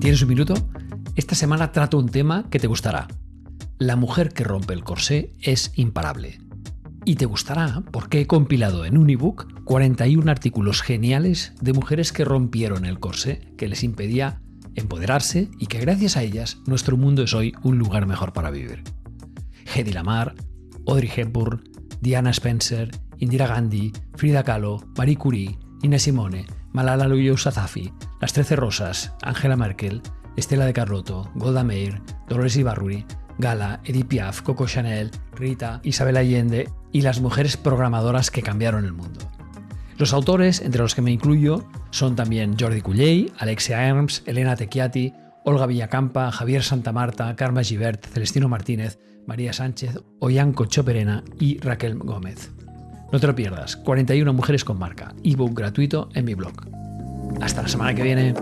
¿Tienes un minuto? Esta semana trato un tema que te gustará. La mujer que rompe el corsé es imparable. Y te gustará porque he compilado en un ebook 41 artículos geniales de mujeres que rompieron el corsé que les impedía empoderarse y que gracias a ellas nuestro mundo es hoy un lugar mejor para vivir. Hedy Lamar, Audrey Hepburn, Diana Spencer, Indira Gandhi, Frida Kahlo, Marie Curie, Ina Simone, Malala Yousafzai, Las Trece Rosas, Angela Merkel, Estela de Carlotto, Golda Meir, Dolores Ibarruri, Gala, Edith Piaf, Coco Chanel, Rita, Isabel Allende y las mujeres programadoras que cambiaron el mundo. Los autores, entre los que me incluyo, son también Jordi Culley, Alexia Herms, Elena Tequiati, Olga Villacampa, Javier Santamarta, Carmen Givert, Celestino Martínez, María Sánchez, Oyanco Choperena y Raquel Gómez. No te lo pierdas, 41 mujeres con marca, ebook gratuito en mi blog. Hasta la semana que viene.